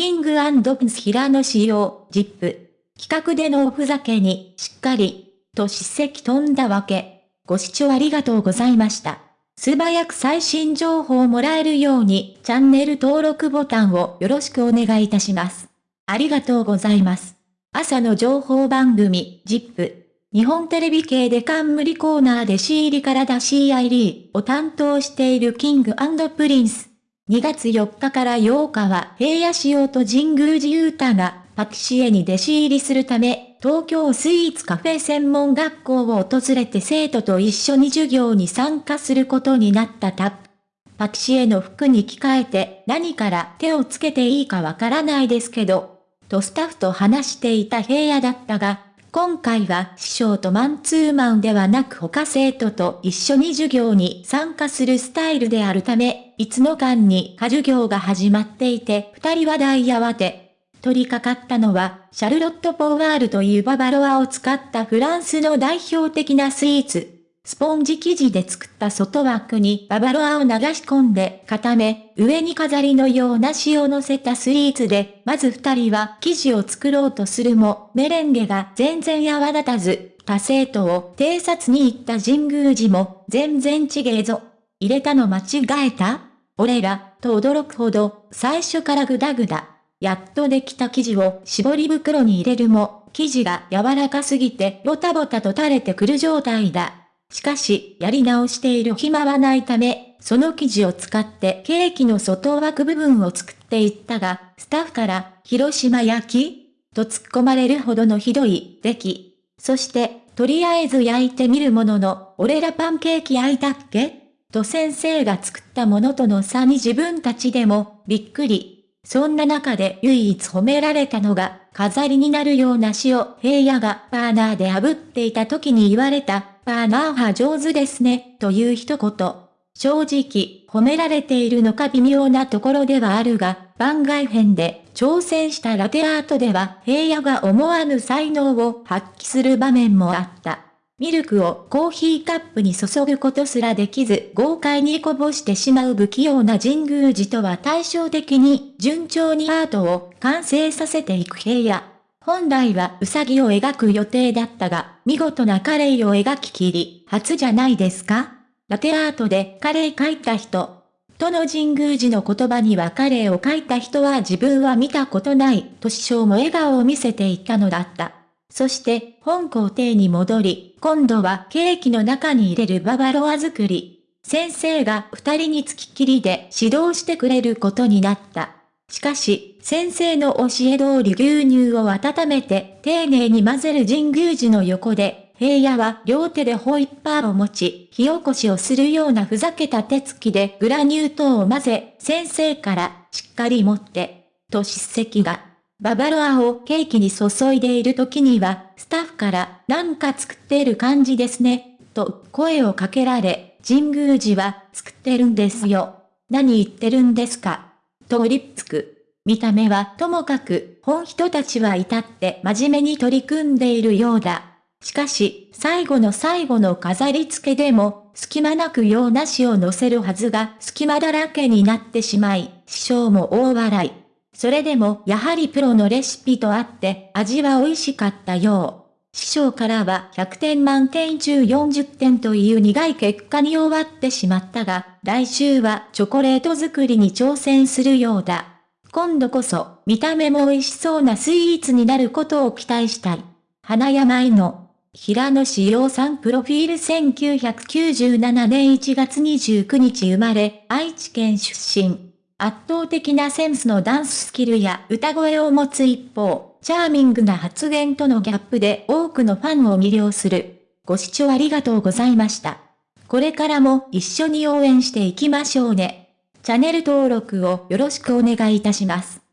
キングプンス平野仕様、ジップ。企画でのおふざけに、しっかり、と叱責飛んだわけ。ご視聴ありがとうございました。素早く最新情報をもらえるように、チャンネル登録ボタンをよろしくお願いいたします。ありがとうございます。朝の情報番組、ジップ。日本テレビ系で冠コーナーで C 入りから出 CID を担当しているキングプリンス。2月4日から8日は平野仕様と神宮寺勇太がパティシエに弟子入りするため、東京スイーツカフェ専門学校を訪れて生徒と一緒に授業に参加することになったタップ。パティシエの服に着替えて何から手をつけていいかわからないですけど、とスタッフと話していた平野だったが、今回は師匠とマンツーマンではなく他生徒と一緒に授業に参加するスタイルであるため、いつの間にか授業が始まっていて、二人は大慌て。取り掛かったのは、シャルロット・ポワールというババロアを使ったフランスの代表的なスイーツ。スポンジ生地で作った外枠にババロアを流し込んで固め、上に飾りのような塩を乗せたスイーツで、まず二人は生地を作ろうとするも、メレンゲが全然泡立たず、他生徒を偵察に行った神宮寺も、全然ちげえぞ。入れたの間違えた俺ら、と驚くほど、最初からグダグダ。やっとできた生地を絞り袋に入れるも、生地が柔らかすぎてボタボタと垂れてくる状態だ。しかし、やり直している暇はないため、その生地を使ってケーキの外枠部分を作っていったが、スタッフから、広島焼きと突っ込まれるほどのひどい出来。そして、とりあえず焼いてみるものの、俺らパンケーキ焼いたっけと先生が作ったものとの差に自分たちでも、びっくり。そんな中で唯一褒められたのが、飾りになるような塩、平野がバーナーで炙っていた時に言われた、バーナー派上手ですね、という一言。正直、褒められているのか微妙なところではあるが、番外編で挑戦したラテアートでは平野が思わぬ才能を発揮する場面もあった。ミルクをコーヒーカップに注ぐことすらできず豪快にこぼしてしまう不器用な神宮寺とは対照的に順調にアートを完成させていく平野。本来はウサギを描く予定だったが、見事なカレイを描ききり、初じゃないですかラテアートでカレイ描いた人。との神宮寺の言葉にはカレイを描いた人は自分は見たことない、と師匠も笑顔を見せていたのだった。そして、本校庭に戻り、今度はケーキの中に入れるババロア作り。先生が二人につきっきりで指導してくれることになった。しかし、先生の教え通り牛乳を温めて丁寧に混ぜる神宮寺の横で、平野は両手でホイッパーを持ち、火起こしをするようなふざけた手つきでグラニュー糖を混ぜ、先生からしっかり持って、と叱責が。ババロアをケーキに注いでいる時には、スタッフからなんか作ってる感じですね、と声をかけられ、神宮寺は作ってるんですよ。何言ってるんですか？とりつく。見た目はともかく、本人たちは至って真面目に取り組んでいるようだ。しかし、最後の最後の飾り付けでも、隙間なく用なしを乗せるはずが隙間だらけになってしまい、師匠も大笑い。それでもやはりプロのレシピとあって味は美味しかったよう。師匠からは100点満点中40点という苦い結果に終わってしまったが、来週はチョコレート作りに挑戦するようだ。今度こそ、見た目も美味しそうなスイーツになることを期待したい。花山井の、平野志陽さんプロフィール1997年1月29日生まれ、愛知県出身。圧倒的なセンスのダンススキルや歌声を持つ一方、チャーミングな発言とのギャップで多くのファンを魅了する。ご視聴ありがとうございました。これからも一緒に応援していきましょうね。チャンネル登録をよろしくお願いいたします。